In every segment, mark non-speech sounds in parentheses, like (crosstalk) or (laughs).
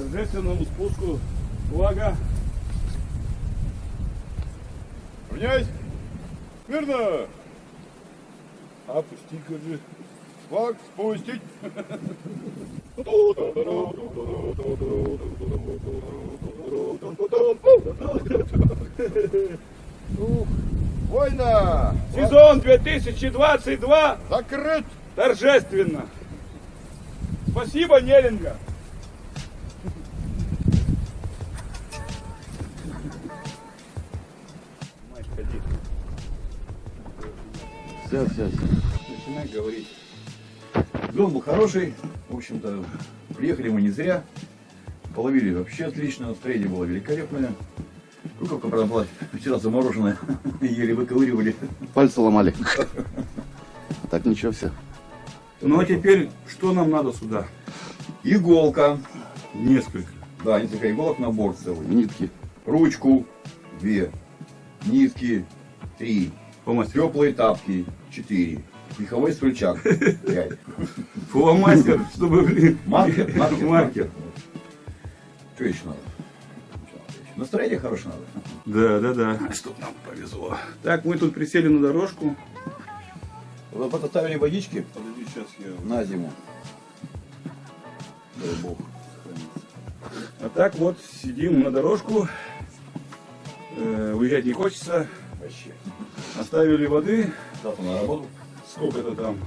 торжественному спуску флага. Равняйсь! Мирно! Опусти, кажи. Флаг спустить! Война! Сезон 2022 Закрыт! торжественно. Спасибо, Неринга. Все, все, все. Начинай говорить. Дом был хороший. В общем-то, приехали мы не зря. Половили вообще отлично. Настроение было великолепное. Правда, была вчера замороженная. (laughs) Еле выковыривали. Пальцы ломали. Так ничего все. Ну а теперь что нам надо сюда? Иголка. Несколько. Да, несколько иголок, набор целый. Нитки. Ручку. Две. Нитки. Три. Фломастер. Теплые тапки. Четыре. Меховой стульчак. Пять. (laughs) Фломастер, чтобы, блин. Маркер. Маркер. Маркер. Что еще надо? Настроение хорошее надо. Да, да, да. Чтоб нам повезло. Так, мы тут присели на дорожку. Вот поставили водички Подожди, сейчас я... на зиму. Дай бог. А так вот, сидим на дорожку. Э, уезжать не хочется. Вообще. Оставили воды. Завтра на работу. Сколько-то там.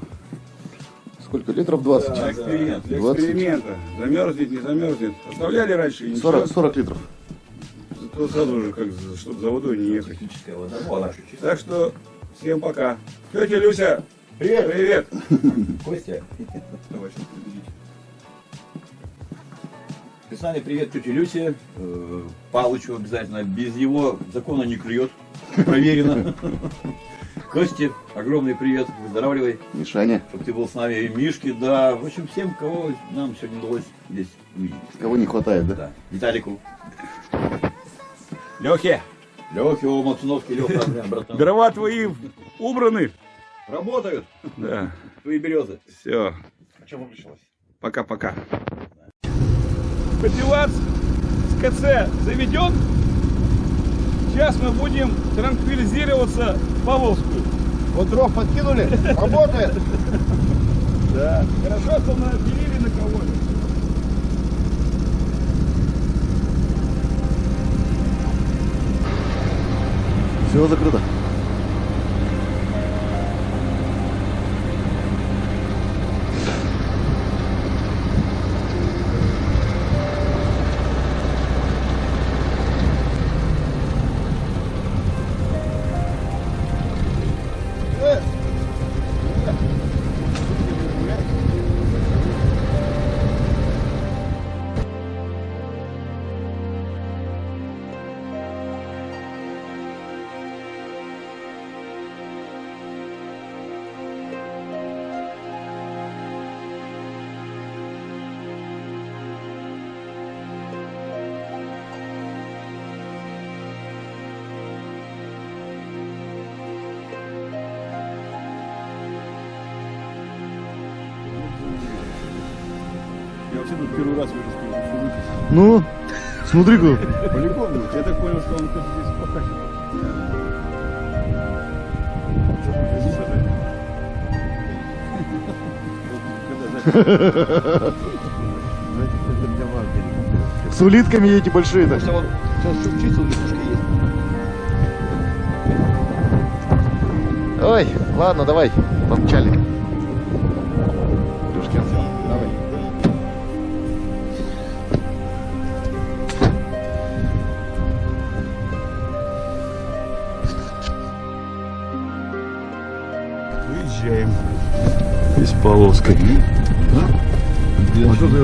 Сколько литров? 20. Для эксперимента. Для 20. эксперимента. Замерзнет, не замерзнет. Оставляли раньше, ничего. 40, 40 литров. Зато сразу же, как, чтобы за водой не ехать. Техническая вода. Ну, она. Так что, всем пока. Тетя Люся, Привет. привет. (laughs) Костя. Давай. Писали привет тете Люсе. Э, Палычу обязательно. Без его закона не клюет. Проверено. Косте, огромный привет. Выздоравливай. Мишаня. Чтобы ты был с нами. И Мишке, да. В общем, всем, кого нам сегодня удалось здесь увидеть. Кого не хватает, да? Да. Виталику. Лехе, Лехе, о, Максуновский, Леха, братан. дрова твои убраны. Работают Да, твои березы. все. А что выключилось? Пока-пока. Папилац с КЦ заведен. Сейчас мы будем транквилизироваться в Павловскую. Вот дров подкинули? Работает! Да. Хорошо, что мы отделили на кого-то. Все закрыто. Я вообще тут первый раз вижу, что. Ну, смотри-ка. Полигон, я так понял, что он тут здесь покачивает. С улитками эти. Просто вот сейчас есть. Ой, ладно, давай, помчали. Выезжаем из Павловской. А что ты?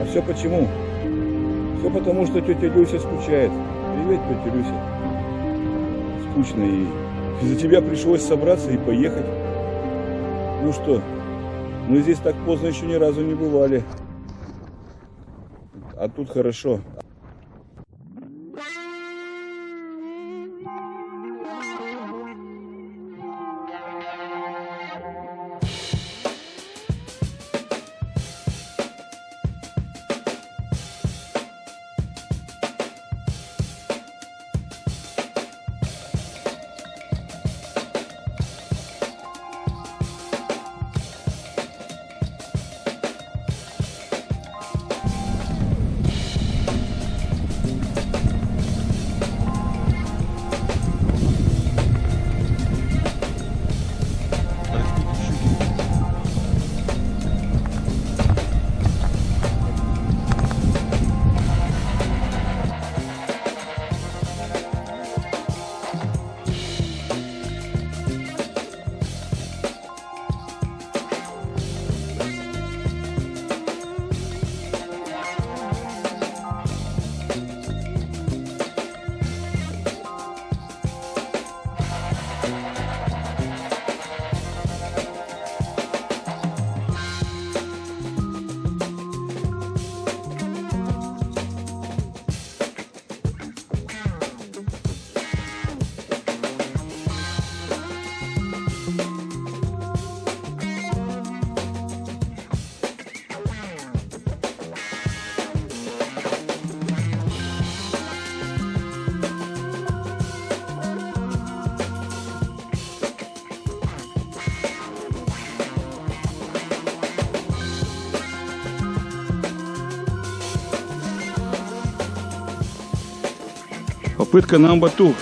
А все почему? Все потому, что тетя Люся скучает. Привет, тетя Люся. Скучно ей. Из-за тебя пришлось собраться и поехать. Ну что, Мы здесь так поздно еще ни разу не бывали. А тут хорошо. Попытка на амбату.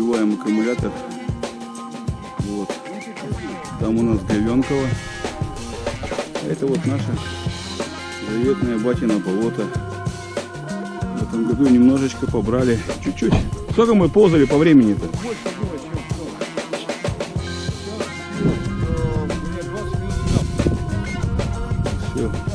Добиваем аккумулятор. Вот. Там у нас Говенково. Это вот наша заветная батина болото. В этом году немножечко побрали. Чуть-чуть. Сколько мы ползали по времени-то? Все.